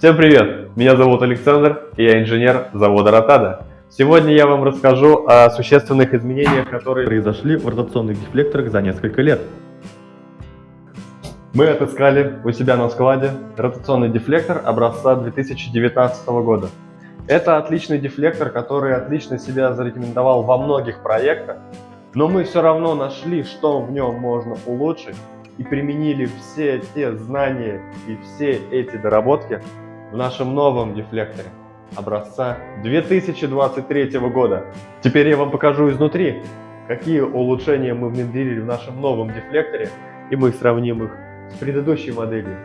Всем привет! Меня зовут Александр, и я инженер завода Ротада. Сегодня я вам расскажу о существенных изменениях, которые произошли в ротационных дефлекторах за несколько лет. Мы отыскали у себя на складе ротационный дефлектор образца 2019 года. Это отличный дефлектор, который отлично себя зарекомендовал во многих проектах, но мы все равно нашли, что в нем можно улучшить и применили все те знания и все эти доработки в нашем новом дефлекторе образца 2023 года. Теперь я вам покажу изнутри, какие улучшения мы внедрили в нашем новом дефлекторе, и мы сравним их с предыдущей моделью.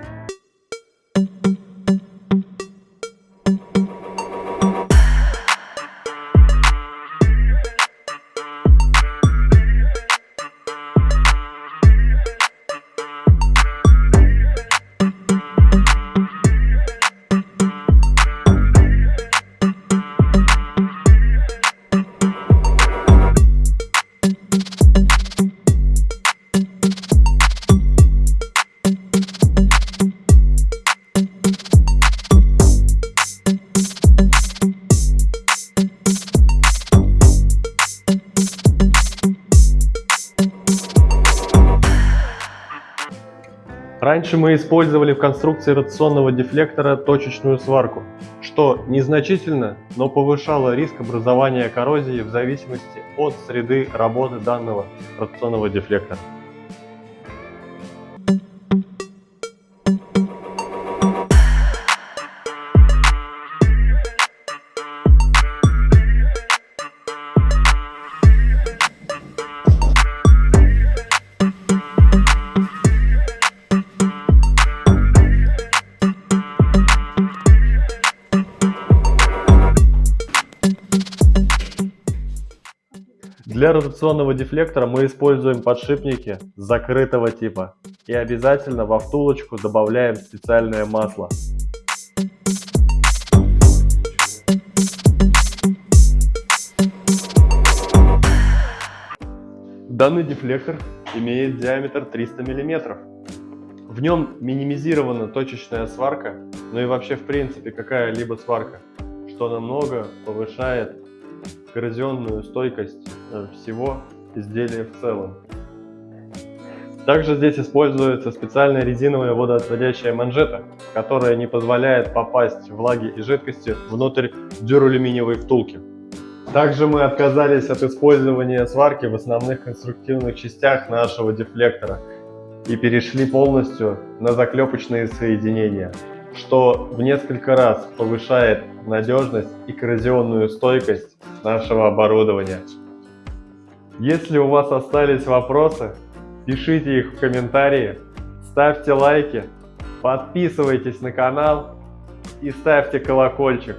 Раньше мы использовали в конструкции ротационного дефлектора точечную сварку, что незначительно, но повышало риск образования коррозии в зависимости от среды работы данного ротационного дефлектора. Для ротационного дефлектора мы используем подшипники закрытого типа и обязательно во втулочку добавляем специальное масло. Данный дефлектор имеет диаметр 300 мм. В нем минимизирована точечная сварка, ну и вообще в принципе какая-либо сварка, что намного повышает коррозионную стойкость э, всего изделия в целом. Также здесь используется специальная резиновая водоотводящая манжета, которая не позволяет попасть влаги и жидкости внутрь дюралюминиевой втулки. Также мы отказались от использования сварки в основных конструктивных частях нашего дефлектора и перешли полностью на заклепочные соединения что в несколько раз повышает надежность и коррозионную стойкость нашего оборудования. Если у вас остались вопросы, пишите их в комментарии, ставьте лайки, подписывайтесь на канал и ставьте колокольчик.